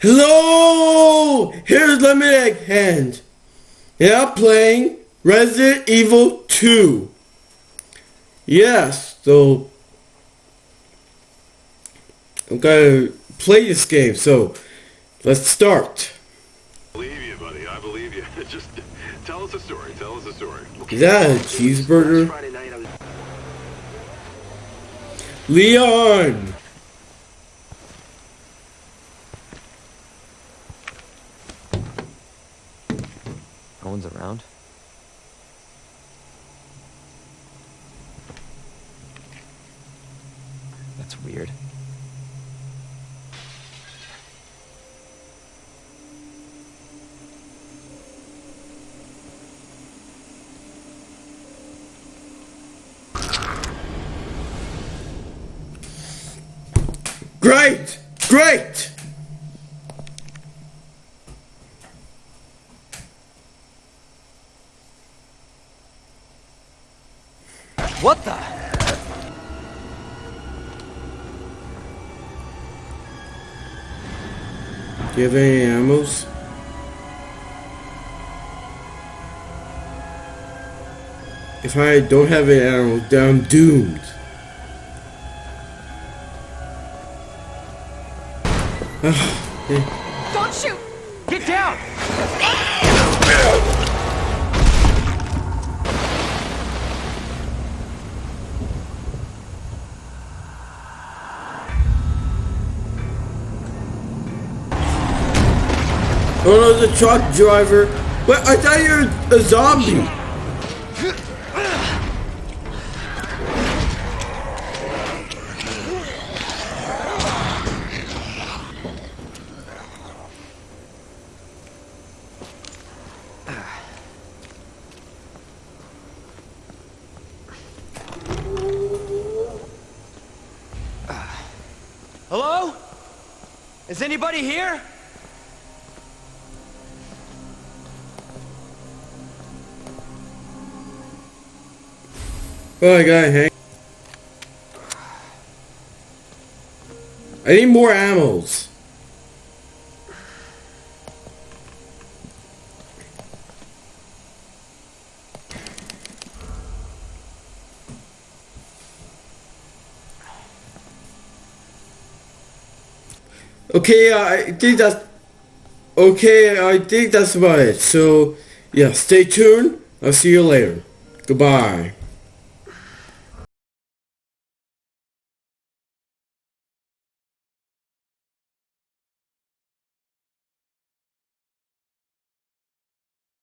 Hello! Here's Lemonade Hand. And I'm playing Resident Evil 2. Yes, so I'm gonna play this game, so let's start. I believe you, buddy. I believe you. Just tell us a story. Tell us a story. Is that a cheeseburger? Friday night, I was Leon! No one's around. That's weird. Great! Great! What the? Do you have any ammos? If I don't have any ammo, then I'm doomed. Don't shoot! Get down! Ah! Oh no, the truck driver. But I thought you were a zombie. Hello? Is anybody here? Oh, I got hang. I need more ammos. Okay, uh, I think that's okay. I think that's about it. So, yeah, stay tuned. I'll see you later. Goodbye.